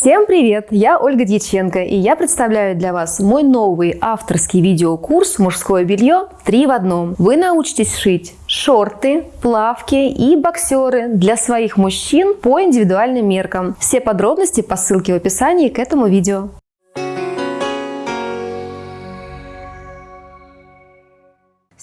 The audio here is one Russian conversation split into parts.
Всем привет! Я Ольга Дьяченко и я представляю для вас мой новый авторский видеокурс «Мужское белье 3 в одном». Вы научитесь шить шорты, плавки и боксеры для своих мужчин по индивидуальным меркам. Все подробности по ссылке в описании к этому видео.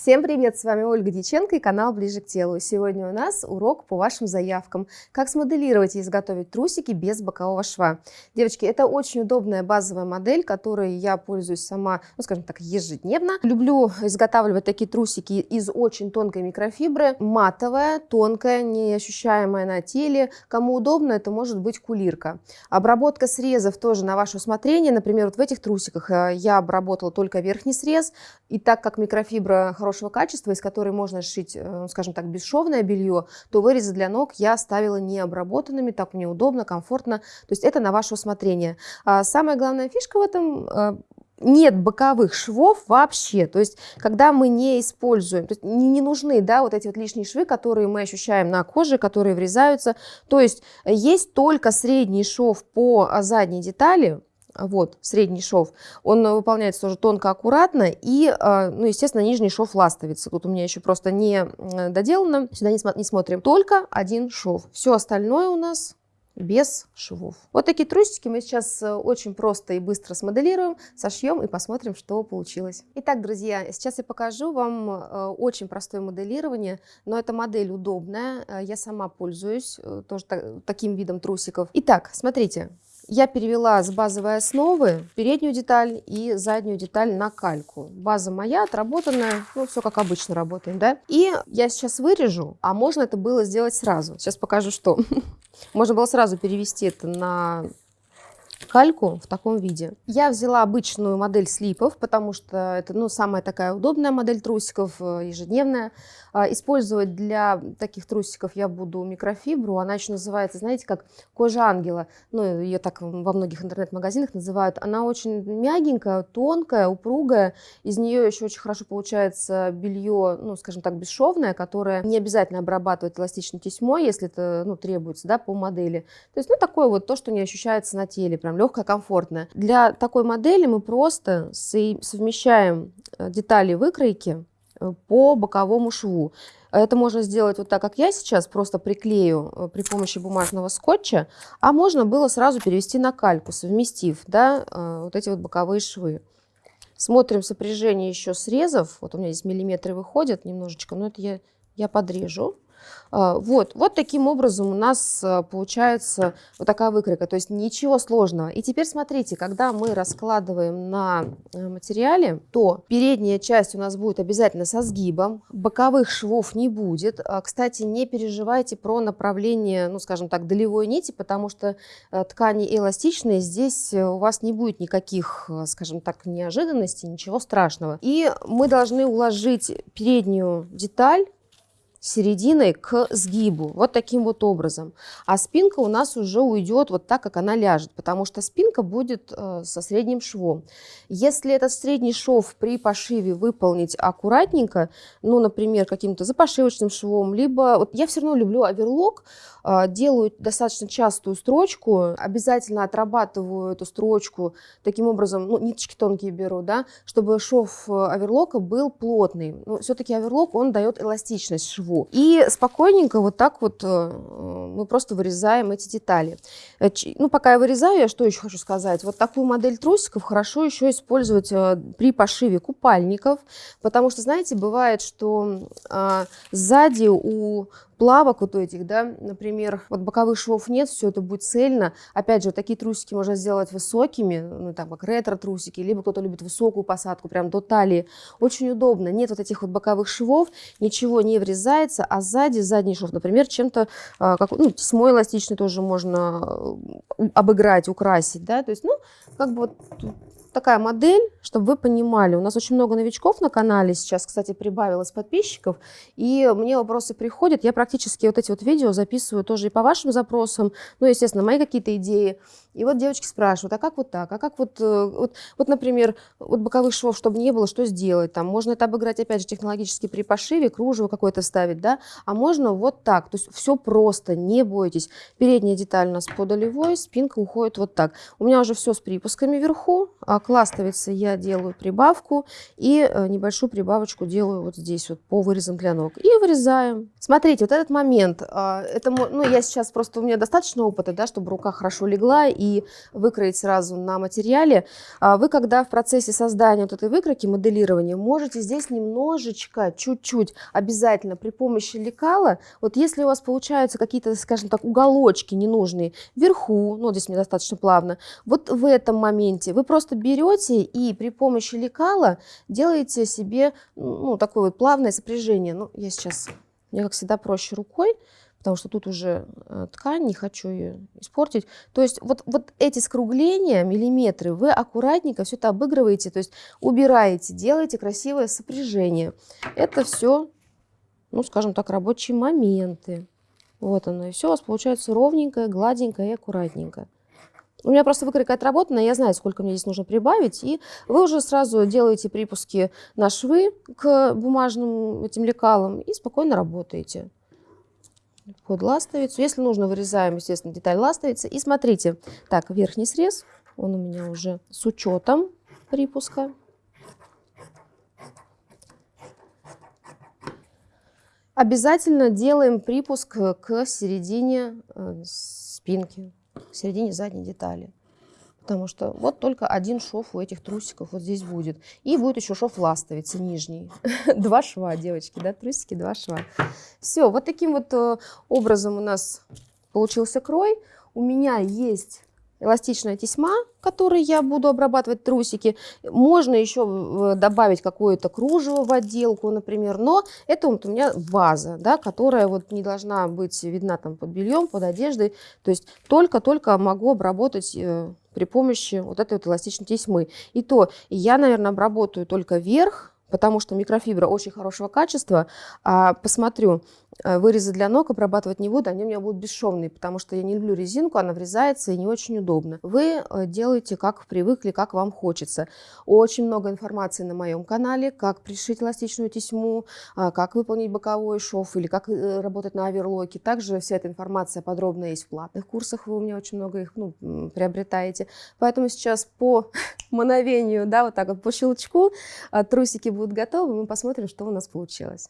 Всем привет! С вами Ольга Дьяченко и канал Ближе к телу. Сегодня у нас урок по вашим заявкам. Как смоделировать и изготовить трусики без бокового шва. Девочки, это очень удобная базовая модель, которой я пользуюсь сама, ну скажем так, ежедневно. Люблю изготавливать такие трусики из очень тонкой микрофибры. Матовая, тонкая, неощущаемая на теле. Кому удобно, это может быть кулирка. Обработка срезов тоже на ваше усмотрение. Например, вот в этих трусиках э, я обработала только верхний срез. И так как микрофибра хорошая хорошего качества, из которой можно сшить, э, скажем так, бесшовное белье, то вырезы для ног я оставила необработанными, так мне удобно, комфортно. То есть это на ваше усмотрение. А самая главная фишка в этом э, нет боковых швов вообще. То есть, когда мы не используем, то есть не, не нужны да, вот эти вот лишние швы, которые мы ощущаем на коже, которые врезаются. То есть, есть только средний шов по задней детали, вот, средний шов, он выполняется тоже тонко, аккуратно, и, а, ну, естественно, нижний шов ластовится. Тут у меня еще просто не доделано, сюда не, не смотрим. Только один шов. Все остальное у нас без швов. Вот такие трусики мы сейчас э, очень просто и быстро смоделируем, сошьем и посмотрим, что получилось. Итак, друзья, сейчас я покажу вам э, очень простое моделирование, но эта модель удобная, э, я сама пользуюсь тоже таким видом трусиков. Итак, смотрите, я перевела с базовой основы переднюю деталь и заднюю деталь на кальку. База моя отработанная, ну все как обычно работаем, да? И я сейчас вырежу, а можно это было сделать сразу. Сейчас покажу, что. Можно было сразу перевести это на кальку в таком виде. Я взяла обычную модель слипов, потому что это ну, самая такая удобная модель трусиков, э, ежедневная. А, использовать для таких трусиков я буду микрофибру. Она еще называется, знаете, как кожа ангела. Ну, ее так во многих интернет-магазинах называют. Она очень мягенькая, тонкая, упругая. Из нее еще очень хорошо получается белье, ну, скажем так, бесшовное, которое не обязательно обрабатывать эластичной тесьмой, если это ну, требуется да, по модели. То есть, ну, такое вот то, что не ощущается на теле, прям легкое, комфортное. Для такой модели мы просто совмещаем э, детали выкройки Э, по боковому шву. Это можно сделать вот так, как я сейчас, просто приклею э, при помощи бумажного скотча, а можно было сразу перевести на кальку, совместив да, вот эти вот боковые швы. Смотрим сопряжение еще срезов. Вот у меня здесь миллиметры выходят немножечко, но это я, я подрежу. А, вот, вот таким образом у нас а, получается вот такая выкройка, то есть ничего сложного. И теперь смотрите, когда мы раскладываем на э, материале, то передняя часть у нас будет обязательно со сгибом, боковых швов не будет. А, кстати, не переживайте про направление, ну скажем так, долевой нити, потому что э, ткани эластичные, здесь э, у вас не будет никаких, скажем так, неожиданностей, ничего страшного. И мы должны уложить переднюю деталь серединой к сгибу, вот таким вот образом. А спинка у нас уже уйдет вот так, как она ляжет, потому что спинка будет э, со средним швом. Если этот средний шов при пошиве выполнить аккуратненько, ну, например, каким-то запошивочным швом, либо, вот я все равно люблю оверлок, э, делаю достаточно частую строчку, обязательно отрабатываю эту строчку таким образом, ну, ниточки тонкие беру, да, чтобы шов э, оверлока был плотный. Ну, все-таки оверлок, он дает эластичность шву шву. И спокойненько вот так вот э, мы просто вырезаем эти детали. Э, ну, пока я вырезаю, я что еще хочу сказать. Вот такую модель трусиков хорошо еще использовать э, при пошиве купальников, потому что, знаете, бывает, что а, сзади у плавок вот этих, да, например, вот боковых швов нет, все это будет цельно. Опять же, такие трусики можно сделать высокими, ну, там, как ретро-трусики, либо кто-то любит высокую посадку, прям до талии. Очень удобно, нет вот этих вот боковых швов, ничего не врезается, а сзади, задний шов, например, чем-то, а, как, ну, тесьмой эластичный тоже можно э, обыграть, украсить, да, то есть, ну, как бы вот такая модель, чтобы вы понимали. У нас очень много новичков на канале сейчас, кстати, прибавилось подписчиков, и мне вопросы приходят. Я практически вот эти вот видео записываю тоже и по вашим запросам, ну, естественно, мои какие-то идеи. И вот девочки спрашивают, а как вот так, а как вот, э, вот, вот например, вот боковых швов, чтобы не было, что сделать? Там можно это обыграть, опять же, технологически при пошиве, кружево какое-то ставить, да, а можно вот так, то есть все просто, не бойтесь. Передняя деталь у нас по долевой, спинка уходит вот так. У меня уже все с припусками вверху, а к ластовице я делаю прибавку и э, небольшую прибавочку делаю вот здесь вот по вырезам для ног. И вырезаем. Смотрите, вот этот момент, а, это, ну, я сейчас просто, у меня достаточно опыта, да, чтобы рука хорошо легла и выкроить сразу на материале. А вы, когда в процессе создания вот этой выкройки, моделирования, можете здесь немножечко, чуть-чуть, обязательно при помощи лекала, вот если у вас получаются какие-то, скажем так, уголочки ненужные вверху, ну, здесь недостаточно плавно, вот в этом моменте вы просто берете и при помощи лекала делаете себе, ну, такое вот плавное сопряжение. Ну, я сейчас, мне, как всегда, проще рукой, потому что тут уже э, ткань, не хочу ее испортить. То есть вот, вот эти скругления, миллиметры, вы аккуратненько все это обыгрываете, то есть убираете, делаете красивое сопряжение. Это все, ну, скажем так, рабочие моменты. Вот оно, и все у вас получается ровненькое, гладенькое и аккуратненько. У меня просто выкройка отработана, я знаю, сколько мне здесь нужно прибавить, и вы уже сразу делаете припуски на швы к бумажным этим лекалам и спокойно работаете под ластовицу. Если нужно, вырезаем, естественно, деталь ластовицы. И смотрите, так, верхний срез, он у меня уже с учетом припуска. Обязательно делаем припуск к середине э, спинки, к середине задней детали. Потому что вот только один шов у этих трусиков вот здесь будет. И будет еще шов ластовицы нижний. два шва, девочки, да, трусики, два шва. Все, вот таким вот э, образом у нас получился крой. У меня есть эластичная тесьма, которой я буду обрабатывать трусики. Можно еще э, добавить какое-то кружево в отделку, например, но это вот у меня база, да, которая вот не должна быть видна там под бельем, под одеждой. То есть только-только могу обработать э, при помощи вот этой вот эластичной тесьмы. И то я, наверное, обработаю только верх, потому что микрофибра очень хорошего качества. А посмотрю, вырезы для ног обрабатывать не буду, они у меня будут бесшовные, потому что я не люблю резинку, она врезается и не очень удобно. Вы э, делаете, как привыкли, как вам хочется. Очень много информации на моем канале, как пришить эластичную тесьму, а, как выполнить боковой шов или как э, работать на оверлоке. Также вся эта информация подробно есть в платных курсах, вы у меня очень много их ну, приобретаете. Поэтому сейчас по мановению, да, вот так вот по щелчку трусики будут готовы, мы посмотрим, что у нас получилось.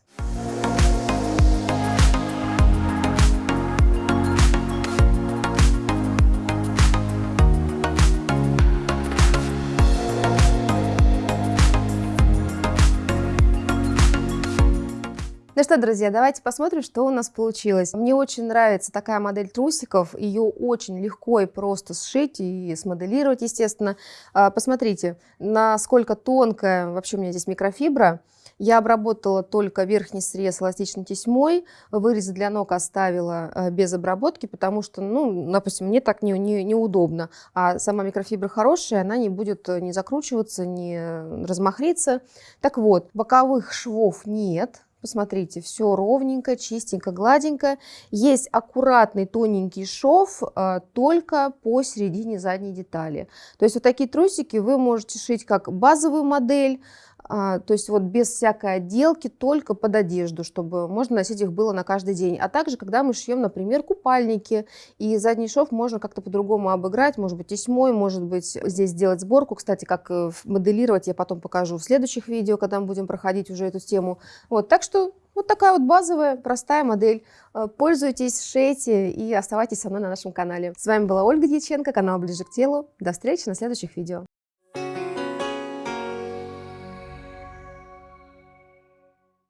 Что, друзья, давайте посмотрим, что у нас получилось. Мне очень нравится такая модель трусиков. Ее очень легко и просто сшить и смоделировать, естественно. А, посмотрите, насколько тонкая вообще у меня здесь микрофибра. Я обработала только верхний срез эластичной тесьмой, вырезы для ног оставила а, без обработки, потому что, ну, допустим, мне так не, не. А сама микрофибра хорошая, она не будет не закручиваться, не размахриться. Так вот, боковых швов нет, Посмотрите, все ровненько, чистенько, гладенько. Есть аккуратный тоненький шов а, только по середине задней детали. То есть вот такие трусики вы можете шить как базовую модель, то есть вот без всякой отделки, только под одежду, чтобы можно носить их было на каждый день. А также, когда мы шьем, например, купальники, и задний шов можно как-то по-другому обыграть, может быть, тесьмой, может быть, здесь сделать сборку. Кстати, как э, моделировать, я потом покажу в следующих видео, когда мы будем проходить уже эту тему. Вот, так что вот такая вот базовая, простая модель. Э, пользуйтесь, шейте и оставайтесь со мной на нашем канале. С вами была Ольга Дьяченко, канал Ближе к телу. До встречи на следующих видео.